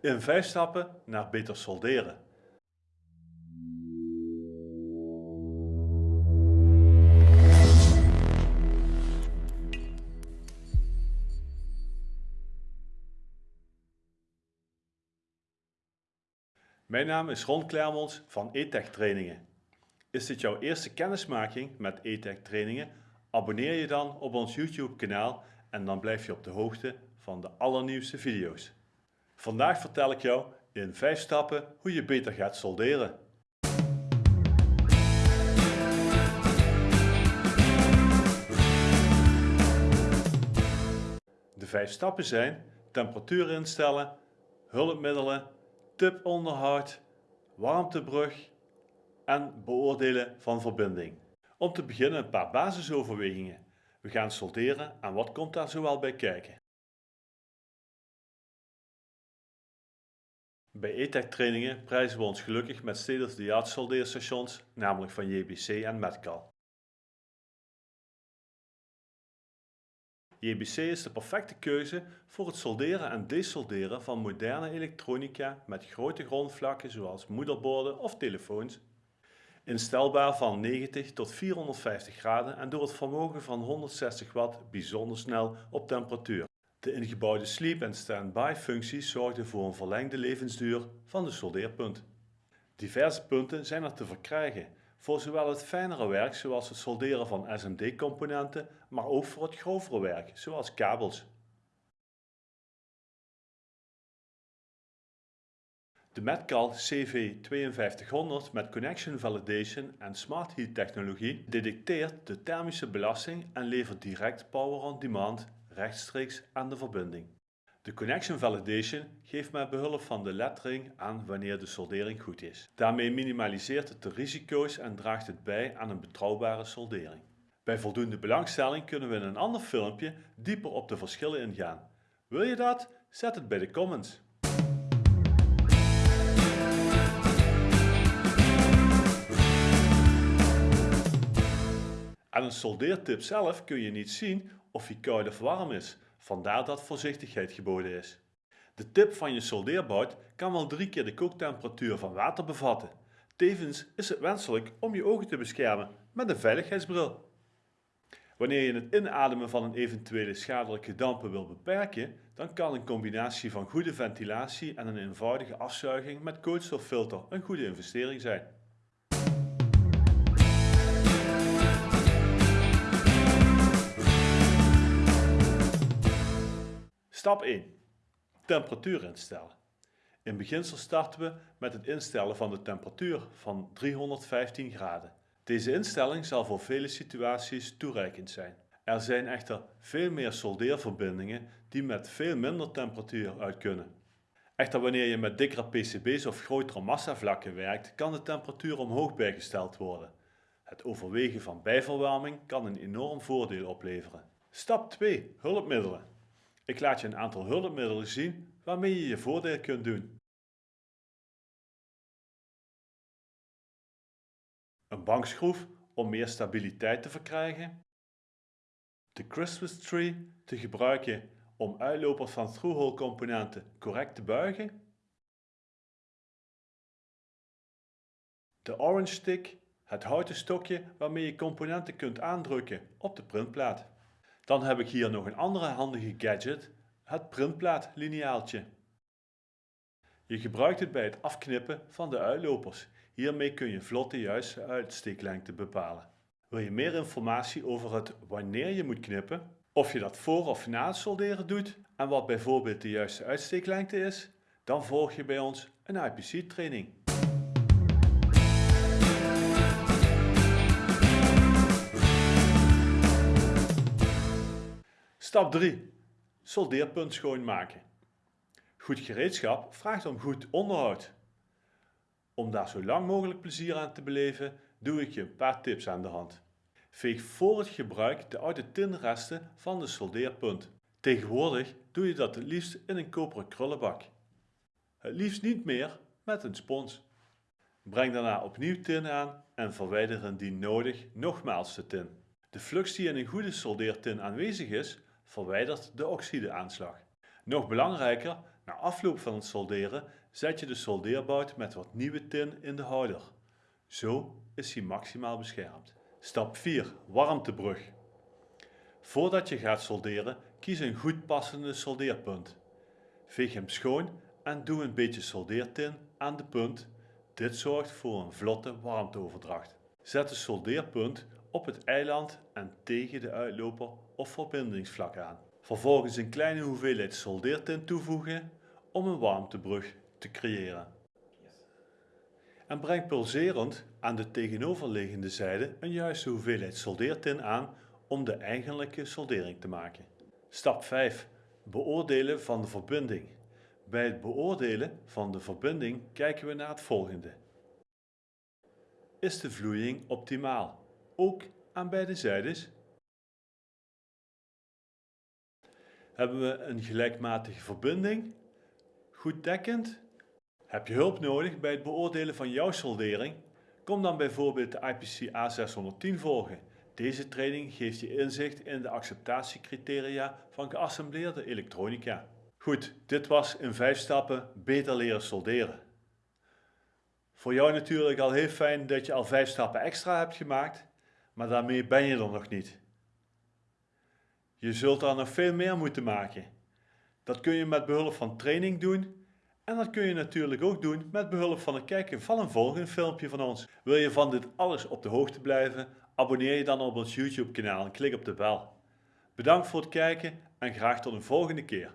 In 5 stappen naar beter solderen. Mijn naam is Ron Klermons van ETEC Trainingen. Is dit jouw eerste kennismaking met ETEC Trainingen? Abonneer je dan op ons YouTube kanaal en dan blijf je op de hoogte van de allernieuwste video's. Vandaag vertel ik jou in 5 stappen hoe je beter gaat solderen. De 5 stappen zijn temperatuur instellen, hulpmiddelen, tiponderhoud, warmtebrug en beoordelen van verbinding. Om te beginnen een paar basisoverwegingen. We gaan solderen en wat komt daar zoal bij kijken? Bij ETEC trainingen prijzen we ons gelukkig met state-of-the-art soldeerstations, namelijk van JBC en Metcal. JBC is de perfecte keuze voor het solderen en desolderen van moderne elektronica met grote grondvlakken zoals moederborden of telefoons. Instelbaar van 90 tot 450 graden en door het vermogen van 160 watt bijzonder snel op temperatuur. De ingebouwde sleep- en stand-by functies zorgden voor een verlengde levensduur van de soldeerpunt. Diverse punten zijn er te verkrijgen voor zowel het fijnere werk zoals het solderen van SMD-componenten, maar ook voor het grovere werk zoals kabels. De Metcal CV5200 met Connection Validation en Smart Heat technologie detecteert de thermische belasting en levert direct power on demand rechtstreeks aan de verbinding. De Connection Validation geeft met behulp van de lettering aan wanneer de soldering goed is. Daarmee minimaliseert het de risico's en draagt het bij aan een betrouwbare soldering. Bij voldoende belangstelling kunnen we in een ander filmpje dieper op de verschillen ingaan. Wil je dat? Zet het bij de comments. Aan een soldeertip zelf kun je niet zien of hij koud of warm is, vandaar dat voorzichtigheid geboden is. De tip van je soldeerbout kan wel drie keer de kooktemperatuur van water bevatten. Tevens is het wenselijk om je ogen te beschermen met een veiligheidsbril. Wanneer je het inademen van een eventuele schadelijke dampen wil beperken, dan kan een combinatie van goede ventilatie en een eenvoudige afzuiging met koolstoffilter een goede investering zijn. Stap 1. Temperatuur instellen. In beginsel starten we met het instellen van de temperatuur van 315 graden. Deze instelling zal voor vele situaties toereikend zijn. Er zijn echter veel meer soldeerverbindingen die met veel minder temperatuur uit kunnen. Echter wanneer je met dikkere PCB's of grotere massavlakken werkt, kan de temperatuur omhoog bijgesteld worden. Het overwegen van bijverwarming kan een enorm voordeel opleveren. Stap 2. Hulpmiddelen. Ik laat je een aantal hulpmiddelen zien waarmee je je voordeel kunt doen. Een bankschroef om meer stabiliteit te verkrijgen. De Christmas tree te gebruiken om uitlopers van through-hole componenten correct te buigen. De orange stick, het houten stokje waarmee je componenten kunt aandrukken op de printplaat. Dan heb ik hier nog een andere handige gadget, het printplaatlineaaltje. Je gebruikt het bij het afknippen van de uitlopers. Hiermee kun je vlot de juiste uitsteeklengte bepalen. Wil je meer informatie over het wanneer je moet knippen, of je dat voor of na het solderen doet en wat bijvoorbeeld de juiste uitsteeklengte is, dan volg je bij ons een IPC training. Stap 3. Soldeerpunt schoonmaken. Goed gereedschap vraagt om goed onderhoud. Om daar zo lang mogelijk plezier aan te beleven, doe ik je een paar tips aan de hand. Veeg voor het gebruik de oude tinresten van de soldeerpunt. Tegenwoordig doe je dat het liefst in een koperen krullenbak. Het liefst niet meer met een spons. Breng daarna opnieuw tin aan en verwijder indien nodig nogmaals de tin. De flux die in een goede soldeertin aanwezig is, verwijdert de oxideaanslag. Nog belangrijker, Na afloop van het solderen zet je de soldeerbout met wat nieuwe tin in de houder. Zo is hij maximaal beschermd. Stap 4. Warmtebrug. Voordat je gaat solderen, kies een goed passende soldeerpunt. Veeg hem schoon en doe een beetje soldeertin aan de punt. Dit zorgt voor een vlotte warmteoverdracht. Zet de soldeerpunt op het eiland en tegen de uitloper of verbindingsvlak aan. Vervolgens een kleine hoeveelheid soldeertint toevoegen om een warmtebrug te creëren. En breng pulserend aan de tegenoverliggende zijde een juiste hoeveelheid soldeertin aan om de eigenlijke soldering te maken. Stap 5. Beoordelen van de verbinding. Bij het beoordelen van de verbinding kijken we naar het volgende. Is de vloeiing optimaal? Ook aan beide zijdes? Hebben we een gelijkmatige verbinding? Goed dekkend? Heb je hulp nodig bij het beoordelen van jouw soldering? Kom dan bijvoorbeeld de IPC A610 volgen. Deze training geeft je inzicht in de acceptatiecriteria van geassembleerde elektronica. Goed, dit was in 5 stappen beter leren solderen. Voor jou natuurlijk al heel fijn dat je al 5 stappen extra hebt gemaakt, maar daarmee ben je er nog niet. Je zult er nog veel meer moeten maken. Dat kun je met behulp van training doen en dat kun je natuurlijk ook doen met behulp van het kijken van een volgend filmpje van ons. Wil je van dit alles op de hoogte blijven? Abonneer je dan op ons YouTube kanaal en klik op de bel. Bedankt voor het kijken en graag tot een volgende keer.